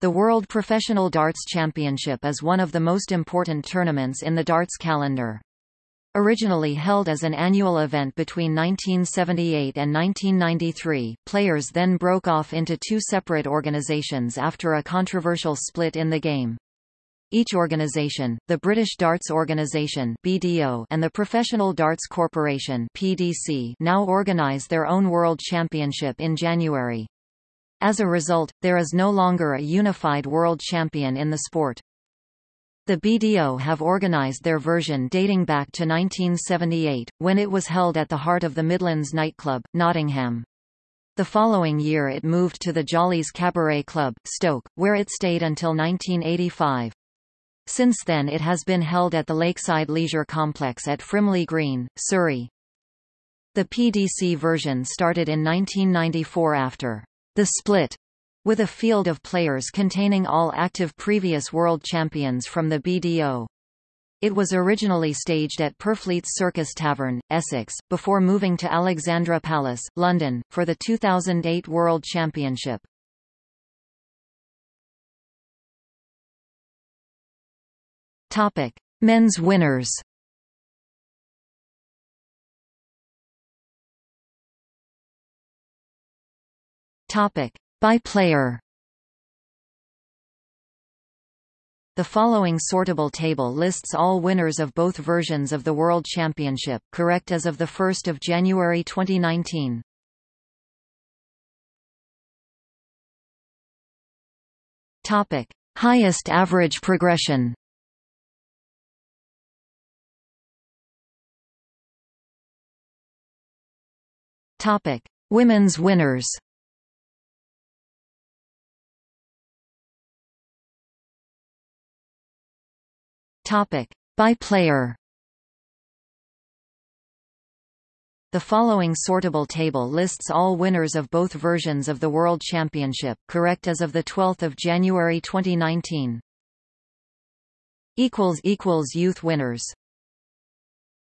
The World Professional Darts Championship is one of the most important tournaments in the darts calendar. Originally held as an annual event between 1978 and 1993, players then broke off into two separate organizations after a controversial split in the game. Each organization, the British Darts Organisation (BDO) and the Professional Darts Corporation (PDC), now organise their own World Championship in January. As a result, there is no longer a unified world champion in the sport. The BDO have organised their version dating back to 1978, when it was held at the heart of the Midlands nightclub, Nottingham. The following year it moved to the Jollees Cabaret Club, Stoke, where it stayed until 1985. Since then it has been held at the Lakeside Leisure Complex at Frimley Green, Surrey. The PDC version started in 1994 after the split, with a field of players containing all active previous world champions from the BDO. It was originally staged at Purfleet's Circus Tavern, Essex, before moving to Alexandra Palace, London, for the 2008 World Championship. Topic: Men's winners. Topic: By player. The following sortable table lists all winners of both versions of the World Championship, correct as of 1 January 2019. Topic: Highest average progression. Topic: Women's winners. Topic: By player. The following sortable table lists all winners of both versions of the World Championship, correct as of 12 January 2019. Youth winners